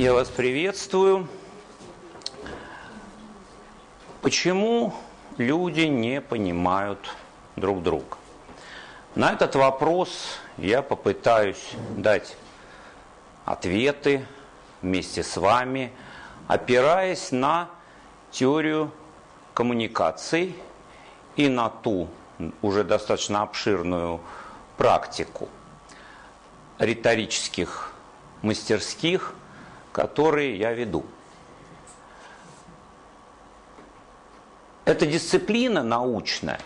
Я вас приветствую. Почему люди не понимают друг друга? На этот вопрос я попытаюсь дать ответы вместе с вами, опираясь на теорию коммуникаций и на ту уже достаточно обширную практику риторических мастерских, которые я веду. Эта дисциплина научная,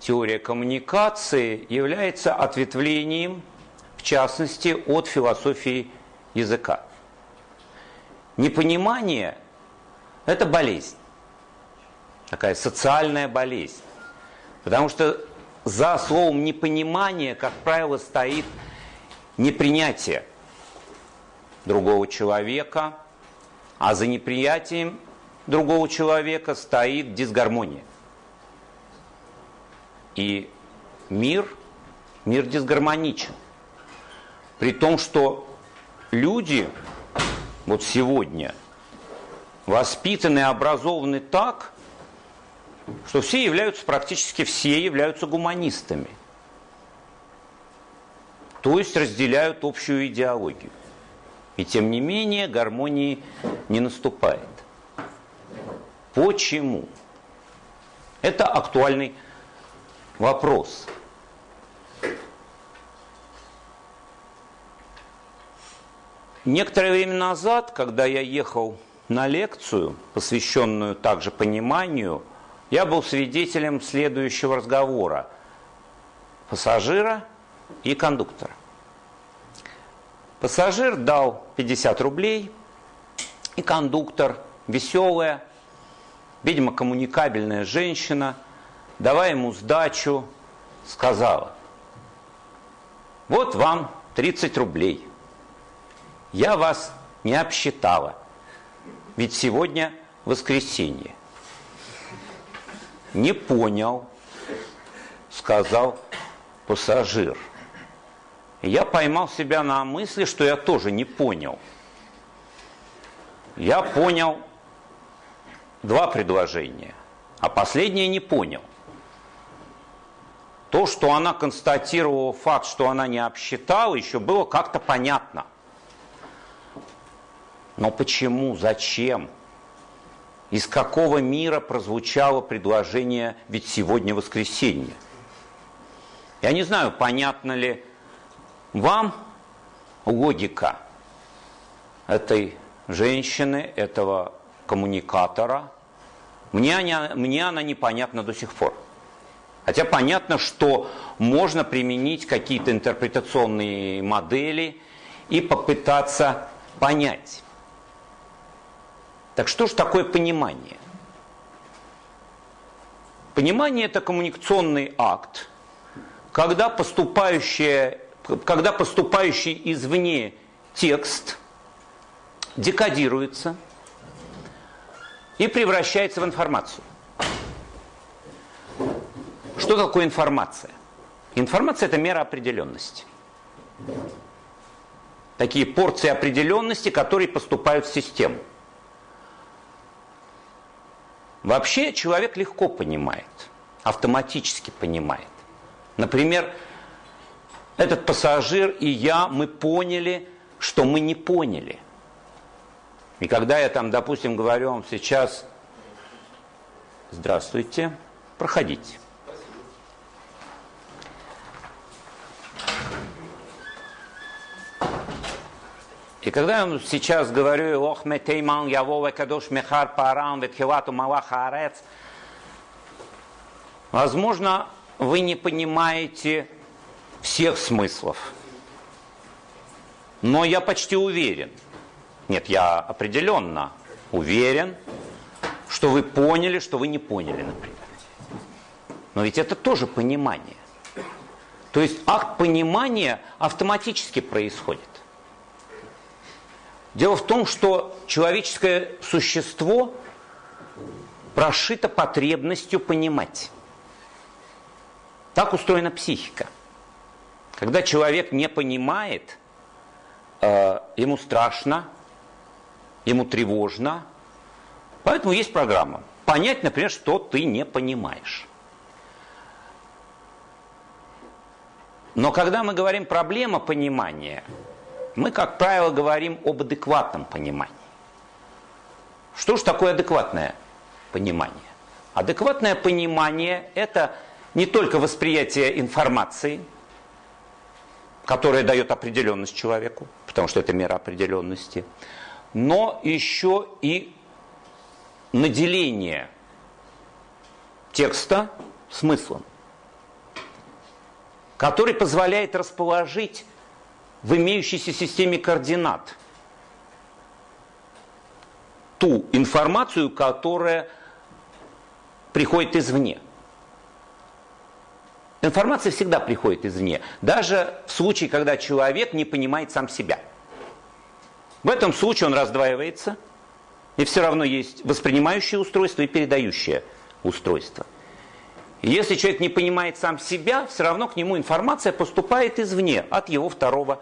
теория коммуникации, является ответвлением, в частности, от философии языка. Непонимание – это болезнь, такая социальная болезнь. Потому что за словом непонимание, как правило, стоит непринятие другого человека, а за неприятием другого человека стоит дисгармония. И мир, мир дисгармоничен. При том, что люди вот сегодня воспитаны и образованы так, что все являются, практически все являются гуманистами. То есть разделяют общую идеологию. И тем не менее гармонии не наступает. Почему? Это актуальный вопрос. Некоторое время назад, когда я ехал на лекцию, посвященную также пониманию, я был свидетелем следующего разговора пассажира и кондуктора. Пассажир дал 50 рублей, и кондуктор, веселая, видимо, коммуникабельная женщина, давая ему сдачу, сказала, вот вам 30 рублей. Я вас не обсчитала, ведь сегодня воскресенье. Не понял, сказал пассажир – я поймал себя на мысли, что я тоже не понял. Я понял два предложения, а последнее не понял. То, что она констатировала факт, что она не обсчитала, еще было как-то понятно. Но почему, зачем? Из какого мира прозвучало предложение «ведь сегодня воскресенье»? Я не знаю, понятно ли вам логика этой женщины, этого коммуникатора, мне она, мне она непонятна до сих пор. Хотя понятно, что можно применить какие-то интерпретационные модели и попытаться понять. Так что же такое понимание? Понимание – это коммуникационный акт, когда поступающая когда поступающий извне текст декодируется и превращается в информацию. Что такое информация? Информация – это мера определенности. Такие порции определенности, которые поступают в систему. Вообще человек легко понимает, автоматически понимает. Например, этот пассажир и я, мы поняли, что мы не поняли. И когда я там, допустим, говорю вам сейчас, здравствуйте, проходите. И когда я сейчас говорю, ох, метейман, явова, кадош, мехар, парам, ветхилату, малаха, арец, возможно, вы не понимаете всех смыслов. Но я почти уверен, нет, я определенно уверен, что вы поняли, что вы не поняли, например. Но ведь это тоже понимание. То есть акт понимания автоматически происходит. Дело в том, что человеческое существо прошито потребностью понимать. Так устроена психика – когда человек не понимает, э, ему страшно, ему тревожно. Поэтому есть программа. Понять, например, что ты не понимаешь. Но когда мы говорим проблема понимания, мы, как правило, говорим об адекватном понимании. Что же такое адекватное понимание? Адекватное понимание – это не только восприятие информации, которая дает определенность человеку, потому что это мера определенности, но еще и наделение текста смыслом, который позволяет расположить в имеющейся системе координат ту информацию, которая приходит извне. Информация всегда приходит извне, даже в случае, когда человек не понимает сам себя. В этом случае он раздваивается, и все равно есть воспринимающее устройство и передающее устройство. Если человек не понимает сам себя, все равно к нему информация поступает извне, от его второго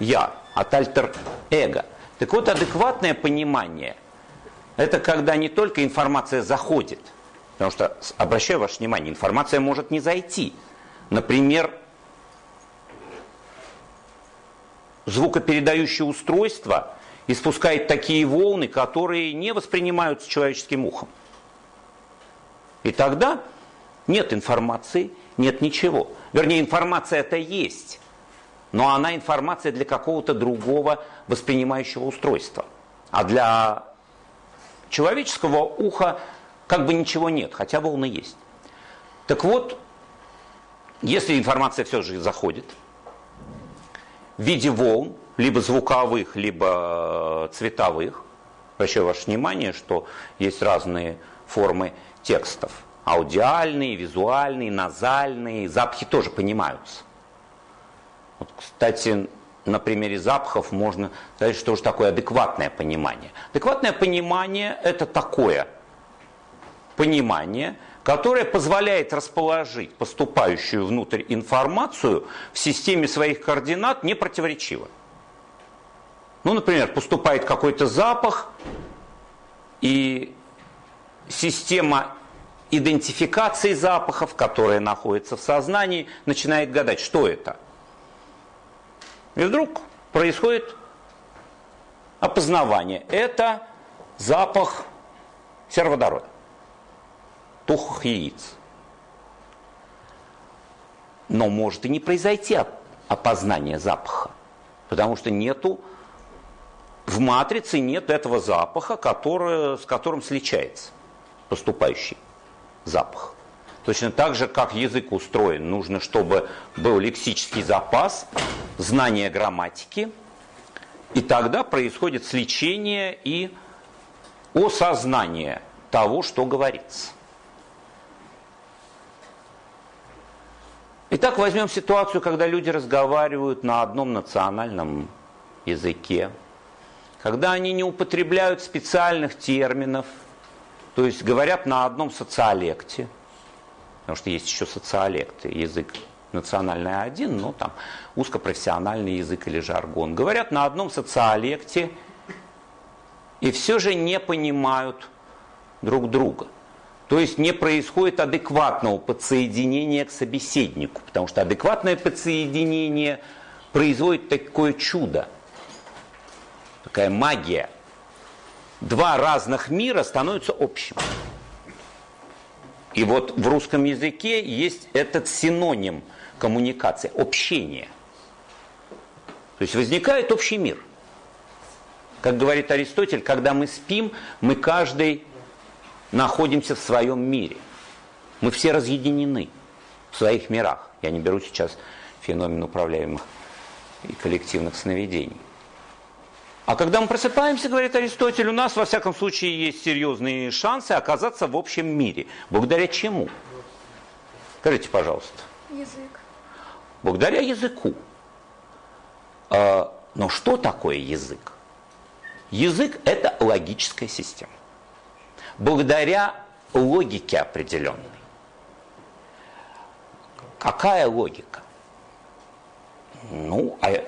«я», от альтер-эго. Так вот, адекватное понимание – это когда не только информация заходит, потому что, обращаю ваше внимание, информация может не зайти – Например, звукопередающее устройство испускает такие волны, которые не воспринимаются человеческим ухом. И тогда нет информации, нет ничего. Вернее, информация это есть, но она информация для какого-то другого воспринимающего устройства. А для человеческого уха как бы ничего нет, хотя волны есть. Так вот, если информация все же заходит в виде волн, либо звуковых, либо цветовых, обращаю ваше внимание, что есть разные формы текстов. Аудиальные, визуальные, назальные, запахи тоже понимаются. Вот, кстати, на примере запахов можно сказать, что же такое адекватное понимание. Адекватное понимание – это такое понимание, которая позволяет расположить поступающую внутрь информацию в системе своих координат непротиворечиво. Ну, например, поступает какой-то запах, и система идентификации запахов, которая находится в сознании, начинает гадать, что это. И вдруг происходит опознавание. Это запах сероводорода тухлых яиц. Но может и не произойти опознание запаха, потому что нету в матрице нет этого запаха, который, с которым сличается поступающий запах. Точно так же, как язык устроен, нужно, чтобы был лексический запас, знание грамматики, и тогда происходит сличение и осознание того, что говорится. Итак, возьмем ситуацию, когда люди разговаривают на одном национальном языке, когда они не употребляют специальных терминов, то есть говорят на одном социолекте, потому что есть еще социолекты, язык национальный один, но там узкопрофессиональный язык или жаргон. Говорят на одном социолекте и все же не понимают друг друга. То есть не происходит адекватного подсоединения к собеседнику, потому что адекватное подсоединение производит такое чудо, такая магия. Два разных мира становятся общим. И вот в русском языке есть этот синоним коммуникации, общение. То есть возникает общий мир. Как говорит Аристотель, когда мы спим, мы каждый находимся в своем мире. Мы все разъединены в своих мирах. Я не беру сейчас феномен управляемых и коллективных сновидений. А когда мы просыпаемся, говорит Аристотель, у нас во всяком случае есть серьезные шансы оказаться в общем мире. Благодаря чему? Скажите, пожалуйста. Язык. Благодаря языку. А, но что такое язык? Язык – это логическая система благодаря логике определенной. Какая логика? Ну, а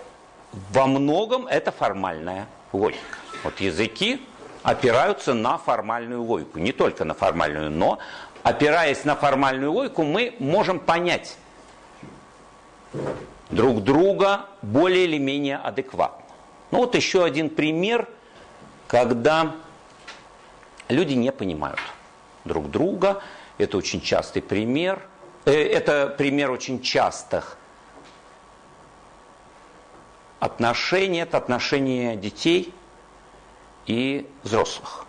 во многом это формальная логика. Вот языки опираются на формальную логику. Не только на формальную, но опираясь на формальную логику, мы можем понять друг друга более или менее адекватно. Ну вот еще один пример, когда люди не понимают друг друга. Это очень частый пример. Э, это пример очень частых отношений. Это отношения детей и взрослых.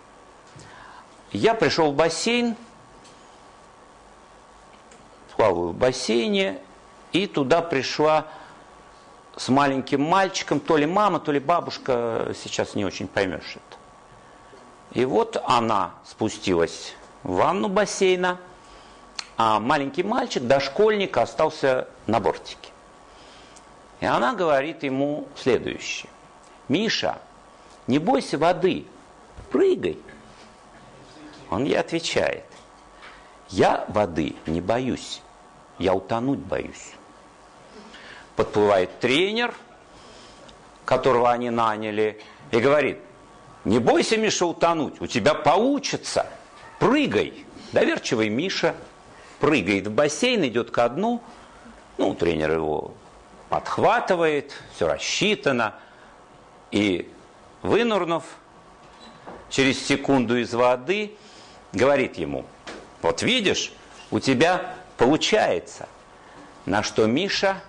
Я пришел в бассейн, плаваю в бассейне, и туда пришла с маленьким мальчиком, то ли мама, то ли бабушка, сейчас не очень поймешь. И вот она спустилась в ванну бассейна, а маленький мальчик, дошкольник, остался на бортике. И она говорит ему следующее. Миша, не бойся воды, прыгай. Он ей отвечает, я воды не боюсь, я утонуть боюсь. Подплывает тренер, которого они наняли, и говорит, не бойся, Миша, утонуть, у тебя получится, прыгай. Доверчивый Миша прыгает в бассейн, идет ко дну, ну, тренер его подхватывает, все рассчитано, и вынурнув через секунду из воды, говорит ему, вот видишь, у тебя получается. На что Миша,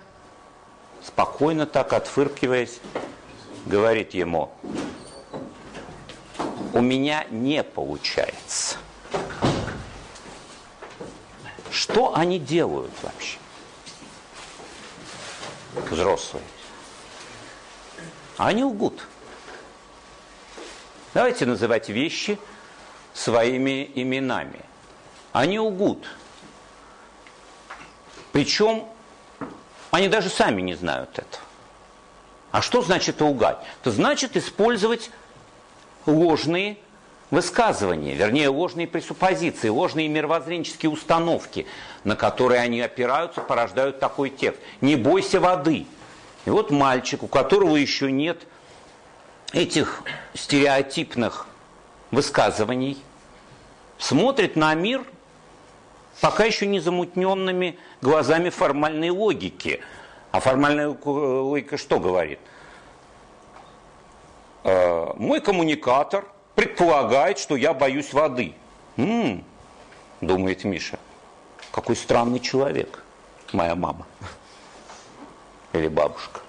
спокойно так отфыркиваясь, говорит ему, у меня не получается. Что они делают вообще? Взрослые. Они лгут. Давайте называть вещи своими именами. Они лгут. Причем они даже сами не знают этого. А что значит лгать? Это значит использовать ложные высказывания, вернее, ложные пресуппозиции, ложные мировоззренческие установки, на которые они опираются, порождают такой текст. Не бойся воды. И вот мальчик, у которого еще нет этих стереотипных высказываний, смотрит на мир пока еще не замутненными глазами формальной логики. А формальная логика что говорит? Э, мой коммуникатор предполагает, что я боюсь воды. М-м, думает Миша. Какой странный человек, моя мама или бабушка.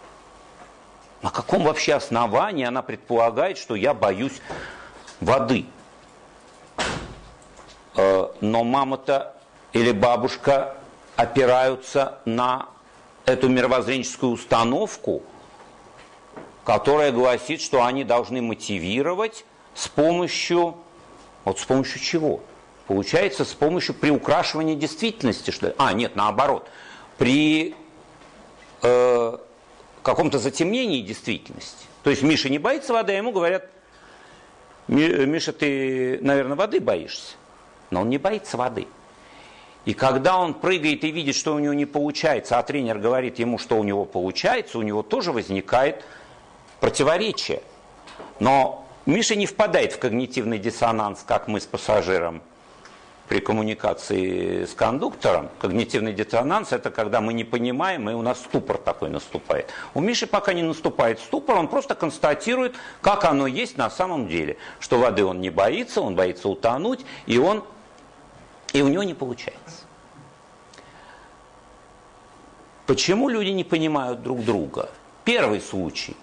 На каком вообще основании она предполагает, что я боюсь воды? Э, но мама-то или бабушка опираются на эту мировоззренческую установку, которая гласит, что они должны мотивировать с помощью, вот с помощью чего? Получается, с помощью приукрашивания действительности, что ли? А, нет, наоборот. При э, каком-то затемнении действительности. То есть Миша не боится воды, а ему говорят, Миша, ты, наверное, воды боишься. Но он не боится воды. И когда он прыгает и видит, что у него не получается, а тренер говорит ему, что у него получается, у него тоже возникает противоречие. Но Миша не впадает в когнитивный диссонанс, как мы с пассажиром при коммуникации с кондуктором. Когнитивный диссонанс – это когда мы не понимаем, и у нас ступор такой наступает. У Миши пока не наступает ступор, он просто констатирует, как оно есть на самом деле. Что воды он не боится, он боится утонуть, и он и у него не получается. Почему люди не понимают друг друга? Первый случай.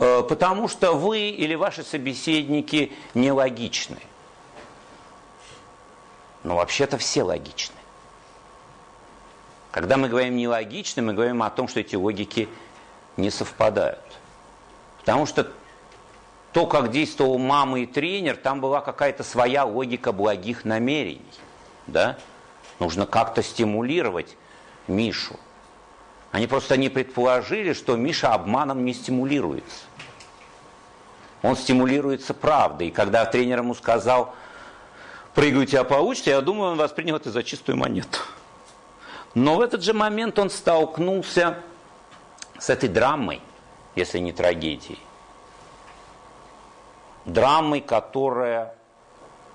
Э, потому что вы или ваши собеседники нелогичны. Но вообще-то все логичны. Когда мы говорим нелогичны, мы говорим о том, что эти логики не совпадают. Потому что то, как действовал мама и тренер, там была какая-то своя логика благих намерений. Да? Нужно как-то стимулировать Мишу. Они просто не предположили, что Миша обманом не стимулируется. Он стимулируется правдой. И когда тренер ему сказал, прыгайте, а получите, я думаю, он воспринял это за чистую монету. Но в этот же момент он столкнулся с этой драмой, если не трагедией драмой, которая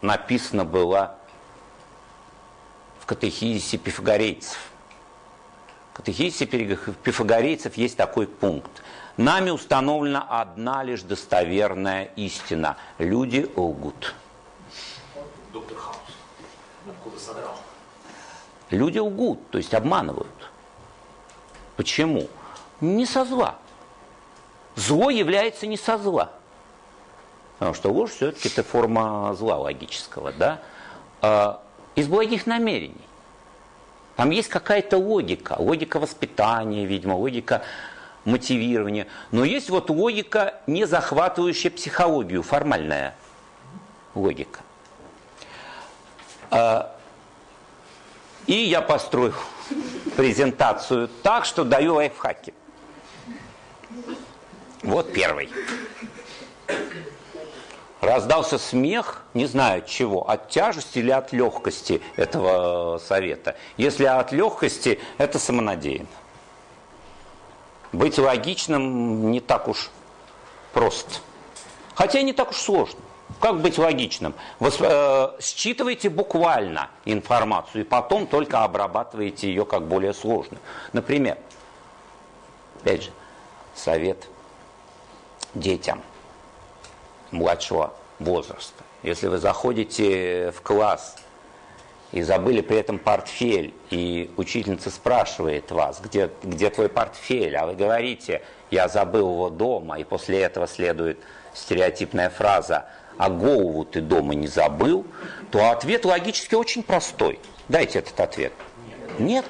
написана была в катехизисе пифагорейцев. В катехизисе пифагорейцев есть такой пункт. Нами установлена одна лишь достоверная истина. Люди лгут. Доктор Хаус. Откуда содрал? Люди лгут, то есть обманывают. Почему? Не со зла. Зло является не со зла. Потому что ложь все-таки это форма зла логического, да? А, из благих намерений. Там есть какая-то логика, логика воспитания, видимо, логика мотивирования. Но есть вот логика, не захватывающая психологию, формальная логика. А, и я построю презентацию так, что даю лайфхаки. Вот первый. Раздался смех, не знаю от чего, от тяжести или от легкости этого совета. Если от легкости, это самонадеянно. Быть логичным не так уж просто. Хотя не так уж сложно. Как быть логичным? Вы э, считываете буквально информацию и потом только обрабатываете ее как более сложную. Например, опять же, совет детям младшего возраста. Если вы заходите в класс и забыли при этом портфель, и учительница спрашивает вас, где, где твой портфель, а вы говорите, я забыл его дома, и после этого следует стереотипная фраза а голову ты дома не забыл, то ответ логически очень простой. Дайте этот ответ. Нет.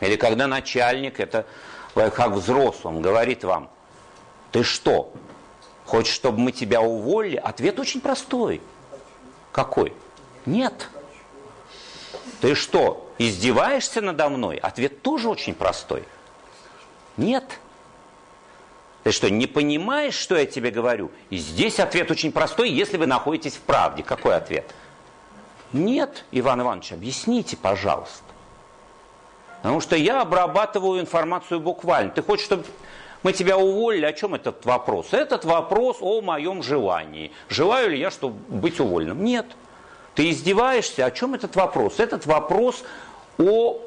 Или когда начальник, это как взрослым, говорит вам, ты что, хочешь, чтобы мы тебя уволили? Ответ очень простой. Какой? Нет. Ты что, издеваешься надо мной? Ответ тоже очень простой. Нет. Ты что, не понимаешь, что я тебе говорю? И здесь ответ очень простой, если вы находитесь в правде. Какой ответ? Нет, Иван Иванович, объясните, пожалуйста. Потому что я обрабатываю информацию буквально. Ты хочешь, чтобы мы тебя уволили? О чем этот вопрос? Этот вопрос о моем желании. Желаю ли я, чтобы быть уволенным? Нет. Ты издеваешься? О чем этот вопрос? Этот вопрос о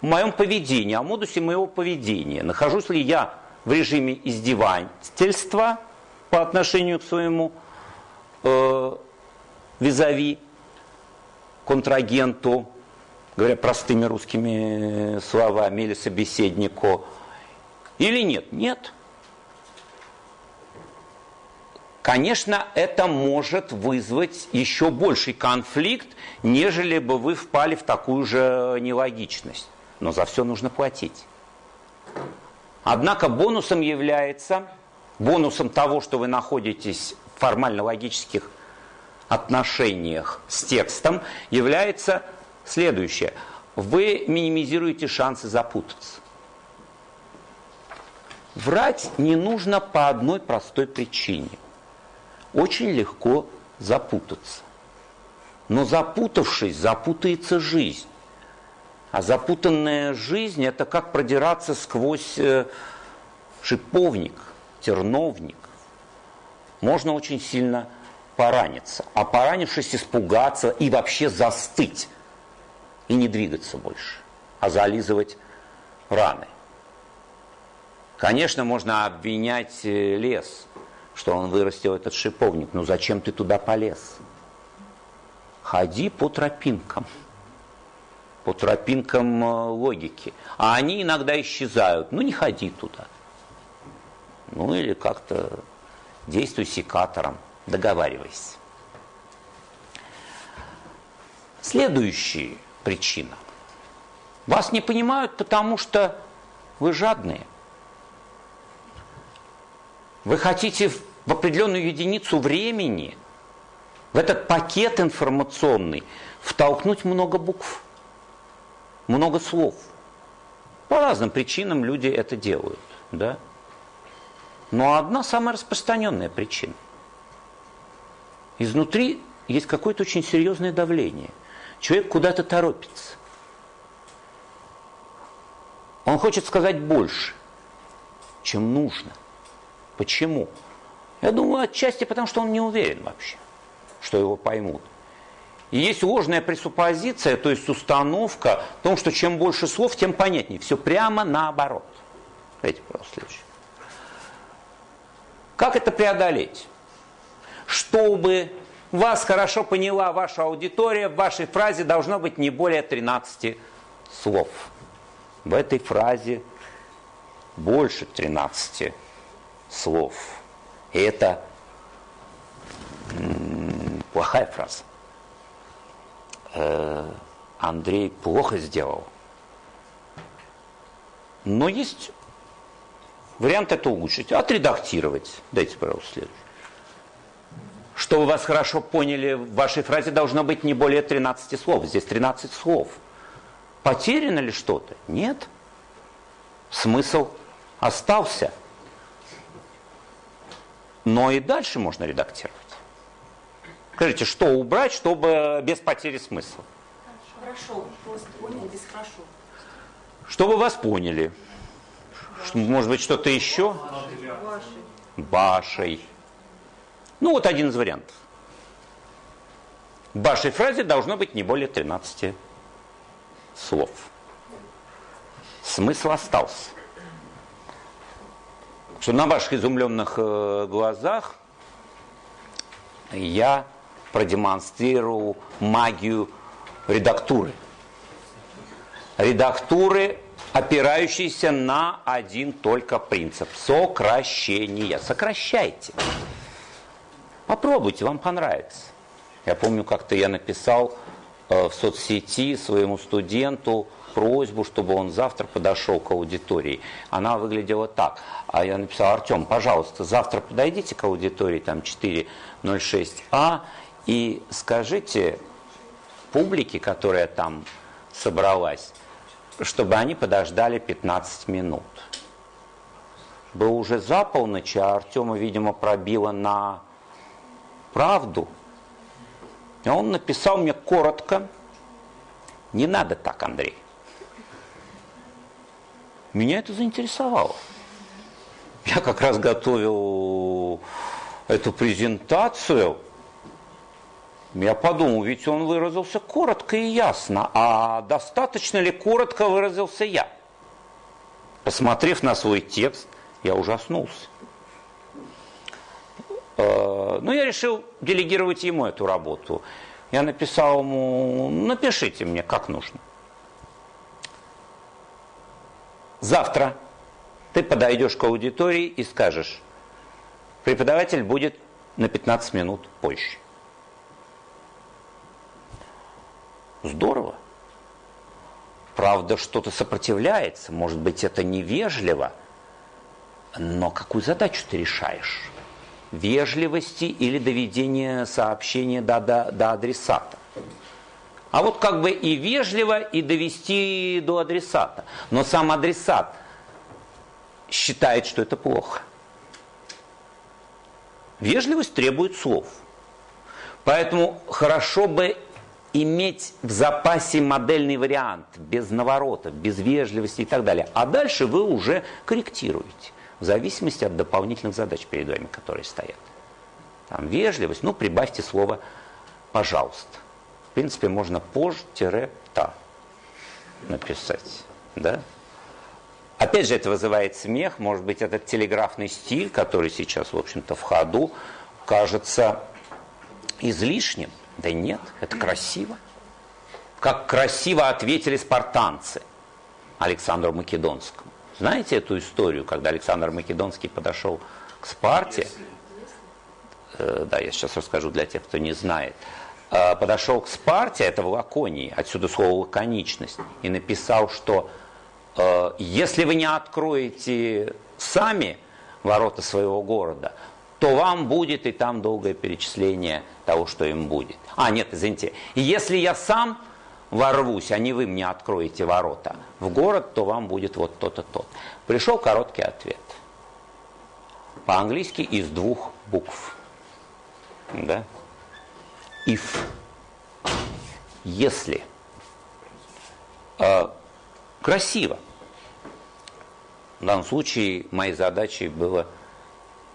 моем поведении, о модусе моего поведения. Нахожусь ли я в режиме издевательства по отношению к своему э, визави, контрагенту, говоря простыми русскими словами, или собеседнику, или нет? Нет. Конечно, это может вызвать еще больший конфликт, нежели бы вы впали в такую же нелогичность. Но за все нужно платить. Однако бонусом является, бонусом того, что вы находитесь в формально-логических отношениях с текстом, является следующее. Вы минимизируете шансы запутаться. Врать не нужно по одной простой причине. Очень легко запутаться. Но запутавшись, запутается жизнь. А запутанная жизнь – это как продираться сквозь э, шиповник, терновник. Можно очень сильно пораниться. А поранившись, испугаться и вообще застыть. И не двигаться больше, а зализывать раны. Конечно, можно обвинять э, лес, что он вырастил этот шиповник. Но зачем ты туда полез? Ходи по тропинкам по тропинкам э, логики. А они иногда исчезают. Ну, не ходи туда. Ну, или как-то действуй секатором, договаривайся. Следующая причина. Вас не понимают, потому что вы жадные. Вы хотите в определенную единицу времени, в этот пакет информационный, втолкнуть много букв много слов. По разным причинам люди это делают. Да? Но одна самая распространенная причина. Изнутри есть какое-то очень серьезное давление. Человек куда-то торопится. Он хочет сказать больше, чем нужно. Почему? Я думаю, отчасти потому, что он не уверен вообще, что его поймут. И есть ложная пресуппозиция, то есть установка в том, что чем больше слов, тем понятнее. Все прямо наоборот. Смотрите, пожалуйста, следующее. Как это преодолеть? Чтобы вас хорошо поняла ваша аудитория, в вашей фразе должно быть не более 13 слов. В этой фразе больше 13 слов. И это плохая фраза. Э, Андрей плохо сделал. Но есть вариант это улучшить. Отредактировать. Дайте, пожалуйста, следующий. Чтобы вас хорошо поняли, в вашей фразе должно быть не более 13 слов. Здесь 13 слов. Потеряно ли что-то? Нет. Смысл остался. Но и дальше можно редактировать. Скажите, что убрать, чтобы без потери смысла? Хорошо, просто понял, без хорошо. Чтобы вас поняли. Может быть, что-то еще? Башей. Ну, вот один из вариантов. В вашей фразе должно быть не более 13 слов. Смысл остался. Что на ваших изумленных э, глазах я продемонстрировал магию редактуры. Редактуры, опирающейся на один только принцип – сокращение. Сокращайте. Попробуйте, вам понравится. Я помню, как-то я написал э, в соцсети своему студенту просьбу, чтобы он завтра подошел к аудитории. Она выглядела так. А я написал, Артем, пожалуйста, завтра подойдите к аудитории, там 406А, и скажите публике, которая там собралась, чтобы они подождали 15 минут. Был уже за полночь, а Артема, видимо, пробило на правду. И он написал мне коротко, не надо так, Андрей. Меня это заинтересовало. Я как раз готовил эту презентацию. Я подумал, ведь он выразился коротко и ясно, а достаточно ли коротко выразился я? Посмотрев на свой текст, я ужаснулся. Э, Но ну, я решил делегировать ему эту работу. Я написал ему, напишите мне, как нужно. Завтра ты подойдешь к аудитории и скажешь, преподаватель будет на 15 минут позже. Здорово. Правда, что-то сопротивляется, может быть, это невежливо, но какую задачу ты решаешь? Вежливости или доведения сообщения до, до, до адресата? А вот как бы и вежливо, и довести до адресата. Но сам адресат считает, что это плохо. Вежливость требует слов. Поэтому хорошо бы иметь в запасе модельный вариант, без наворотов, без вежливости и так далее. А дальше вы уже корректируете, в зависимости от дополнительных задач перед вами, которые стоят. Там вежливость, ну прибавьте слово «пожалуйста». В принципе, можно позже-та написать. Да? Опять же, это вызывает смех. Может быть, этот телеграфный стиль, который сейчас, в общем-то, в ходу, кажется излишним. Да нет, это красиво. Как красиво ответили спартанцы Александру Македонскому. Знаете эту историю, когда Александр Македонский подошел к Спарте? Э, да, я сейчас расскажу для тех, кто не знает. Э, подошел к Спарте, это в Лаконии, отсюда слово лаконичность, и написал, что э, если вы не откроете сами ворота своего города, то вам будет и там долгое перечисление того, что им будет. А, нет, извините. Если я сам ворвусь, а не вы мне откроете ворота в город, то вам будет вот то-то, то. Пришел короткий ответ. По-английски из двух букв. Да? If. Если. Э, красиво. В данном случае моей задачей было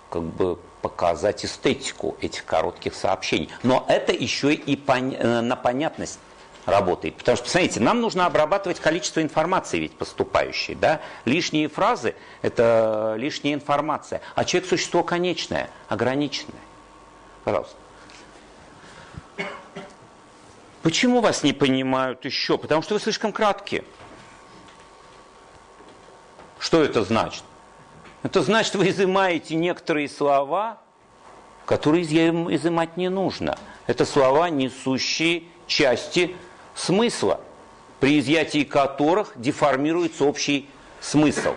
как бы показать эстетику этих коротких сообщений. Но это еще и пон... Э, на понятность работает. Потому что, посмотрите, нам нужно обрабатывать количество информации ведь поступающей. Да? Лишние фразы – это лишняя информация. А человек – существо конечное, ограниченное. Пожалуйста. Почему вас не понимают еще? Потому что вы слишком краткие. Что это значит? Это значит, вы изымаете некоторые слова, которые изымать не нужно. Это слова, несущие части смысла, при изъятии которых деформируется общий смысл.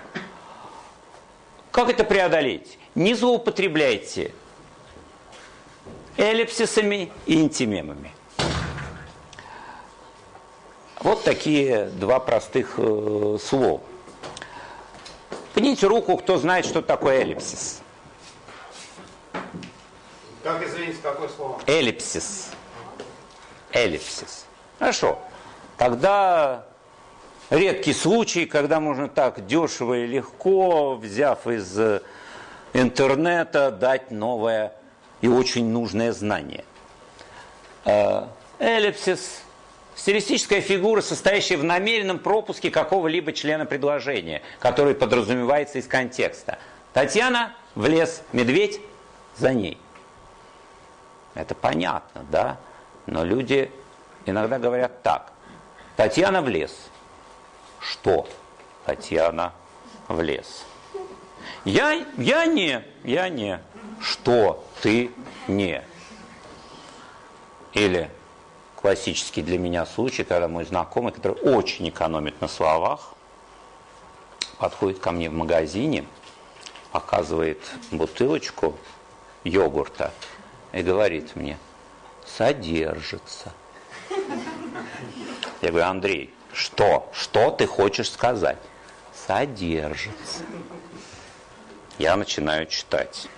Как это преодолеть? Не злоупотребляйте эллипсисами и интимемами. Вот такие два простых э, слова. Поднимите руку, кто знает, что такое эллипсис. Как, извините, какое слово? Эллипсис. Эллипсис. Хорошо. Тогда редкий случай, когда можно так дешево и легко, взяв из интернета, дать новое и очень нужное знание. Э, эллипсис Стилистическая фигура, состоящая в намеренном пропуске какого-либо члена предложения, который подразумевается из контекста. Татьяна в лес, медведь за ней. Это понятно, да? Но люди иногда говорят так. Татьяна в лес. Что? Татьяна в лес. Я, я не, я не. Что ты не? Или классический для меня случай, когда мой знакомый, который очень экономит на словах, подходит ко мне в магазине, показывает бутылочку йогурта и говорит мне, содержится. Я говорю, Андрей, что? Что ты хочешь сказать? Содержится. Я начинаю читать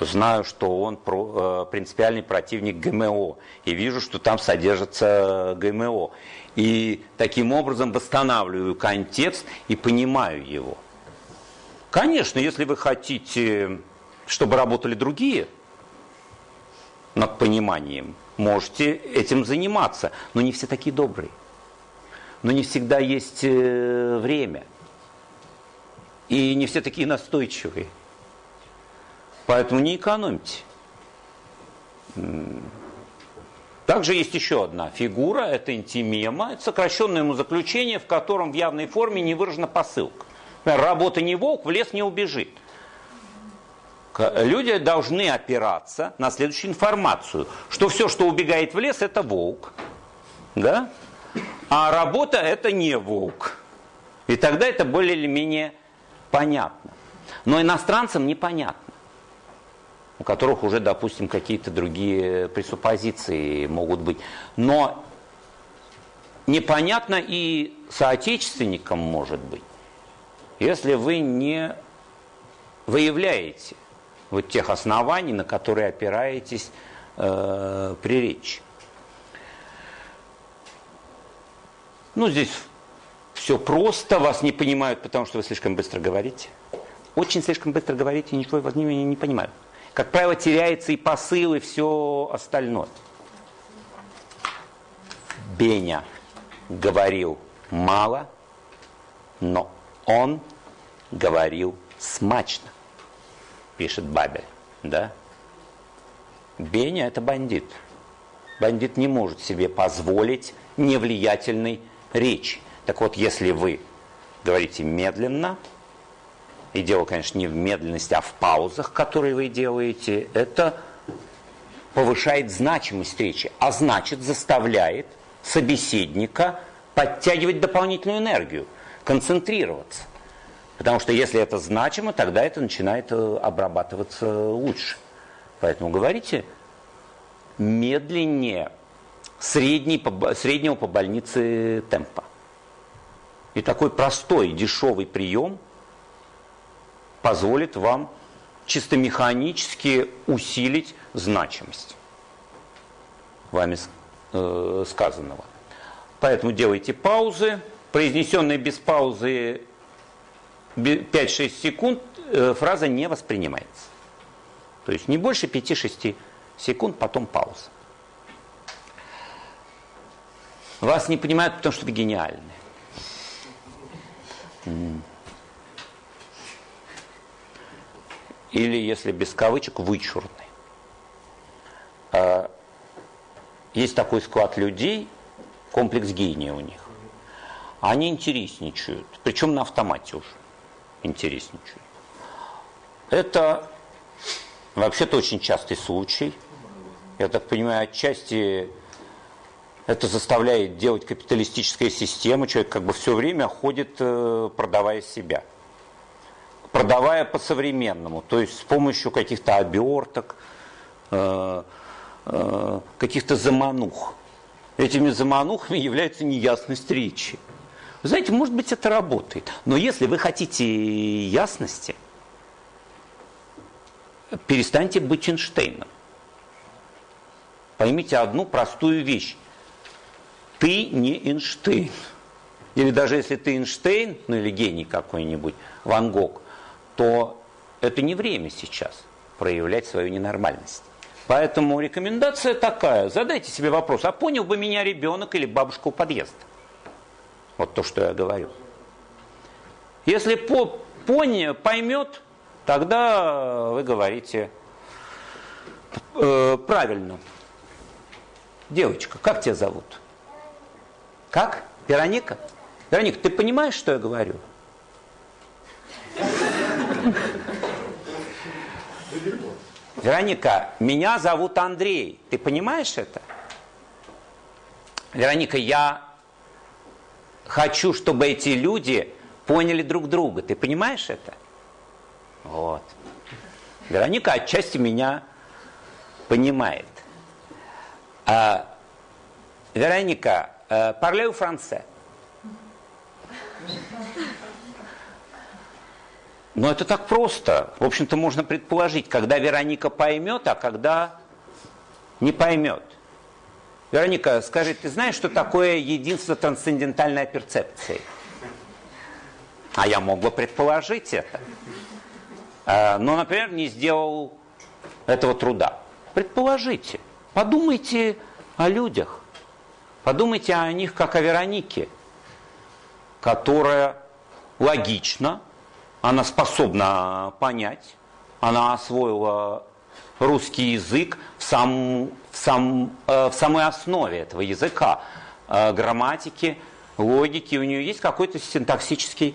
знаю, что он э, принципиальный противник ГМО, и вижу, что там содержится ГМО. И таким образом восстанавливаю контекст и понимаю его. Конечно, если вы хотите, чтобы работали другие над пониманием, можете этим заниматься, но не все такие добрые. Но не всегда есть э, время. И не все такие настойчивые. Поэтому не экономьте. Также есть еще одна фигура, это интимема, это сокращенное ему заключение, в котором в явной форме не выражена посылка. Работа не волк, в лес не убежит. Люди должны опираться на следующую информацию, что все, что убегает в лес, это волк. Да? А работа это не волк. И тогда это более или менее понятно. Но иностранцам непонятно у которых уже, допустим, какие-то другие пресуппозиции могут быть. Но непонятно и соотечественникам может быть, если вы не выявляете вот тех оснований, на которые опираетесь э, при речи. Ну, здесь все просто, вас не понимают, потому что вы слишком быстро говорите. Очень слишком быстро говорите, ничего вас не, не понимают как правило, теряется и посыл, и все остальное. Беня говорил мало, но он говорил смачно, пишет Бабель. Да? Беня – это бандит. Бандит не может себе позволить невлиятельной речи. Так вот, если вы говорите медленно – и дело, конечно, не в медленности, а в паузах, которые вы делаете, это повышает значимость речи, а значит заставляет собеседника подтягивать дополнительную энергию, концентрироваться. Потому что если это значимо, тогда это начинает э, обрабатываться лучше. Поэтому говорите медленнее средний, среднего по больнице темпа. И такой простой, дешевый прием – позволит вам чисто механически усилить значимость вами э, сказанного. Поэтому делайте паузы. Произнесенные без паузы 5-6 секунд э, фраза не воспринимается. То есть не больше 5-6 секунд, потом пауза. Вас не понимают, потому что вы гениальны. Или, если без кавычек, вычурны. А, есть такой склад людей, комплекс гения у них. Они интересничают, причем на автомате уже интересничают. Это вообще-то очень частый случай. Я так понимаю, отчасти это заставляет делать капиталистическая система. Человек как бы все время ходит, э, продавая себя. Продавая по-современному, то есть с помощью каких-то оберток, э, э, каких-то заманух. Этими заманухами является неясность речи. Знаете, может быть, это работает. Но если вы хотите ясности, перестаньте быть Эйнштейном. Поймите одну простую вещь. Ты не Эйнштейн. Или даже если ты Эйнштейн, ну или гений какой-нибудь, Ван Гог, то это не время сейчас проявлять свою ненормальность. Поэтому рекомендация такая. Задайте себе вопрос, а понял бы меня ребенок или бабушка у подъезда? Вот то, что я говорю. Если по, поня, поймет, тогда вы говорите э, правильно. Девочка, как тебя зовут? Как? Вероника? Вероника, ты понимаешь, что я говорю? Вероника, меня зовут Андрей. Ты понимаешь это? Вероника, я хочу, чтобы эти люди поняли друг друга. Ты понимаешь это? Вот. Вероника отчасти меня понимает. А, Вероника, parlez français? Но это так просто. В общем-то, можно предположить, когда Вероника поймет, а когда не поймет. Вероника, скажи, ты знаешь, что такое единство трансцендентальной перцепции? А я мог бы предположить это. А, но, например, не сделал этого труда. Предположите. Подумайте о людях. Подумайте о них как о Веронике, которая логично, она способна понять, она освоила русский язык в, сам, в, сам, э, в самой основе этого языка, э, грамматики, логики. У нее есть какой-то синтаксический,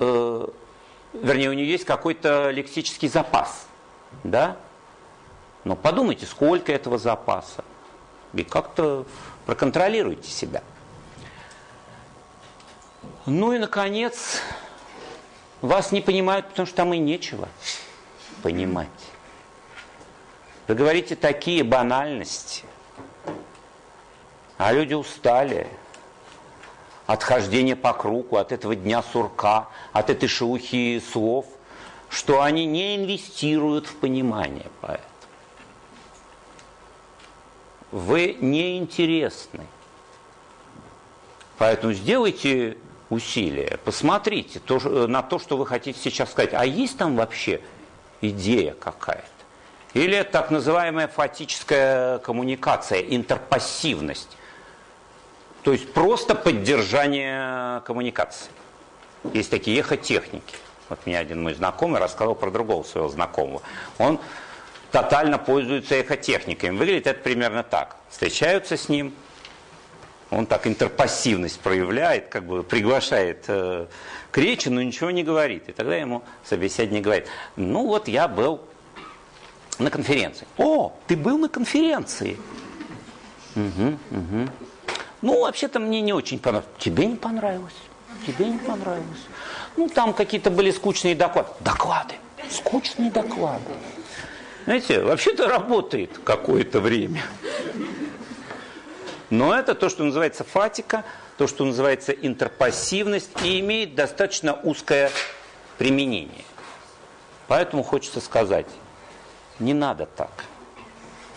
э, вернее, у нее есть какой-то лексический запас. Да? Но подумайте, сколько этого запаса. И как-то Проконтролируйте себя. Ну и, наконец, вас не понимают, потому что там и нечего понимать. Вы говорите такие банальности, а люди устали от хождения по кругу, от этого дня сурка, от этой шелухи слов, что они не инвестируют в понимание поэта вы неинтересны. Поэтому сделайте усилия, посмотрите то, на то, что вы хотите сейчас сказать. А есть там вообще идея какая-то? Или так называемая фатическая коммуникация, интерпассивность. То есть просто поддержание коммуникации. Есть такие эхотехники. Вот мне один мой знакомый рассказал про другого своего знакомого. Он тотально пользуются эхотехниками. Выглядит это примерно так. Встречаются с ним, он так интерпассивность проявляет, как бы приглашает э, к речи, но ничего не говорит. И тогда ему собеседник говорит, ну вот я был на конференции. О, ты был на конференции? Угу, угу. Ну, вообще-то мне не очень понравилось. Тебе не понравилось? Тебе не понравилось? Ну, там какие-то были скучные доклады. Доклады. Скучные доклады. Знаете, вообще-то работает какое-то время. Но это то, что называется фатика, то, что называется интерпассивность и имеет достаточно узкое применение. Поэтому хочется сказать, не надо так.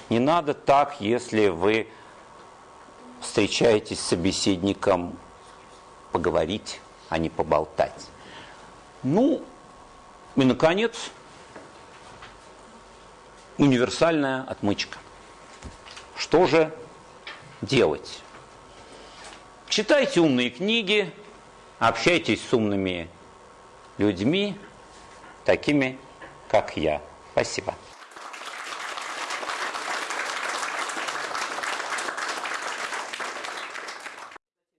Не надо так, если вы встречаетесь с собеседником поговорить, а не поболтать. Ну, и, наконец, универсальная отмычка. Что же делать? Читайте умные книги, общайтесь с умными людьми, такими, как я. Спасибо.